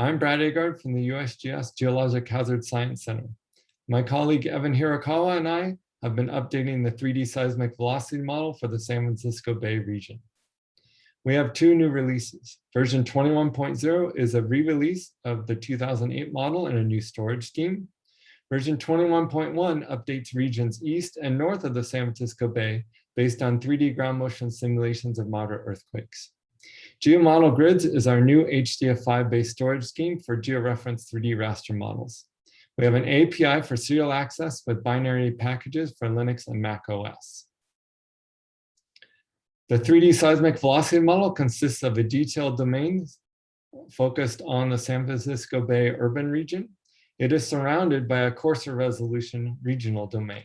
I'm Brad Aagaard from the USGS Geologic Hazard Science Center. My colleague Evan Hirakawa and I have been updating the 3D seismic velocity model for the San Francisco Bay region. We have two new releases. Version 21.0 is a re-release of the 2008 model in a new storage scheme. Version 21.1 updates regions east and north of the San Francisco Bay based on 3D ground motion simulations of moderate earthquakes. GeoModel Grids is our new HDF5-based storage scheme for georeference 3D raster models. We have an API for serial access with binary packages for Linux and Mac OS. The 3D seismic velocity model consists of a detailed domain focused on the San Francisco Bay urban region. It is surrounded by a coarser resolution regional domain.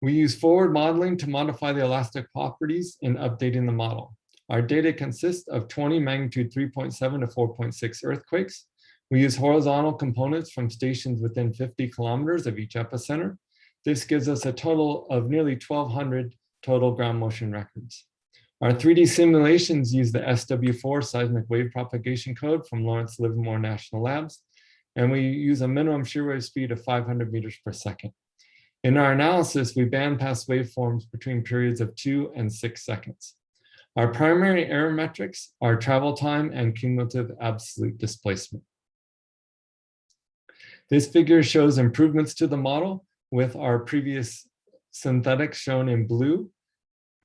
We use forward modeling to modify the elastic properties in updating the model. Our data consists of 20 magnitude 3.7 to 4.6 earthquakes. We use horizontal components from stations within 50 kilometers of each epicenter. This gives us a total of nearly 1,200 total ground motion records. Our 3D simulations use the SW4 seismic wave propagation code from Lawrence Livermore National Labs, and we use a minimum shear wave speed of 500 meters per second. In our analysis, we bandpass waveforms between periods of two and six seconds. Our primary error metrics are travel time and cumulative absolute displacement. This figure shows improvements to the model with our previous synthetics shown in blue.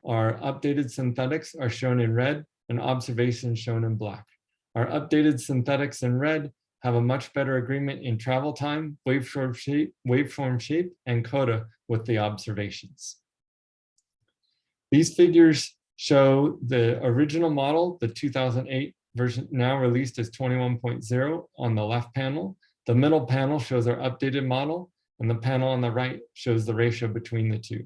Our updated synthetics are shown in red and observations shown in black. Our updated synthetics in red have a much better agreement in travel time, waveform shape, waveform shape, and coda with the observations. These figures show the original model, the 2008 version now released as 21.0 on the left panel, the middle panel shows our updated model, and the panel on the right shows the ratio between the two.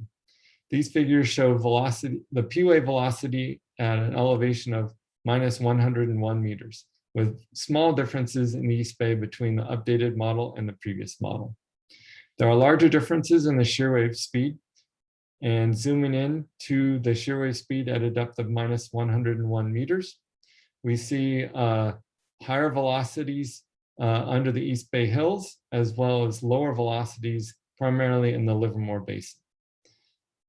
These figures show velocity, the P-wave velocity at an elevation of minus 101 meters, with small differences in the East Bay between the updated model and the previous model. There are larger differences in the shear wave speed, and zooming in to the shear wave speed at a depth of minus 101 meters, we see uh, higher velocities uh, under the East Bay Hills, as well as lower velocities, primarily in the Livermore Basin.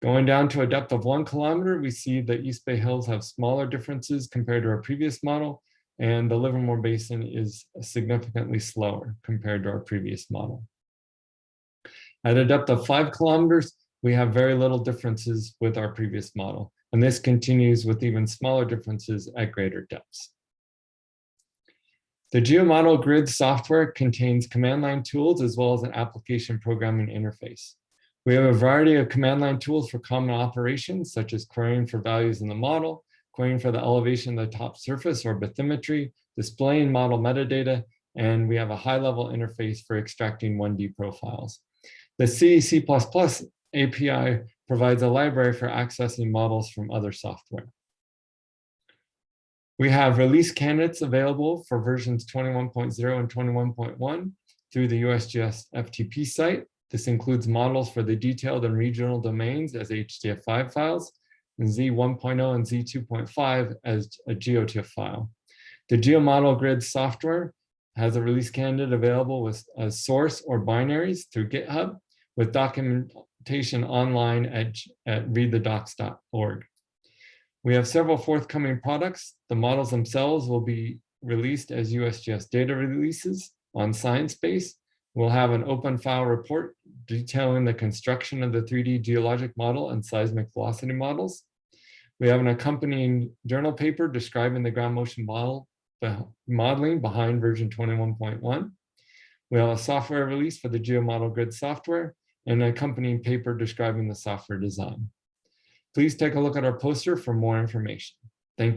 Going down to a depth of one kilometer, we see the East Bay Hills have smaller differences compared to our previous model, and the Livermore Basin is significantly slower compared to our previous model. At a depth of five kilometers, we have very little differences with our previous model, and this continues with even smaller differences at greater depths. The GeoModel Grid software contains command line tools as well as an application programming interface. We have a variety of command line tools for common operations, such as querying for values in the model, querying for the elevation of the top surface or bathymetry, displaying model metadata, and we have a high-level interface for extracting 1D profiles. The C, C++ API provides a library for accessing models from other software. We have release candidates available for versions 21.0 and 21.1 through the USGS FTP site. This includes models for the detailed and regional domains as HDF5 files, Oh and Z1.0 and Z2.5 as a GeoTIFF file. The GeoModel Grid software has a release candidate available with a source or binaries through GitHub with documentation online at, at readthedocs.org. We have several forthcoming products. The models themselves will be released as USGS data releases on Sciencebase. We'll have an open file report detailing the construction of the 3D geologic model and seismic velocity models. We have an accompanying journal paper describing the ground motion model modeling behind version 21.1. We have a software release for the GeoModel Grid software and an accompanying paper describing the software design. Please take a look at our poster for more information. Thank you.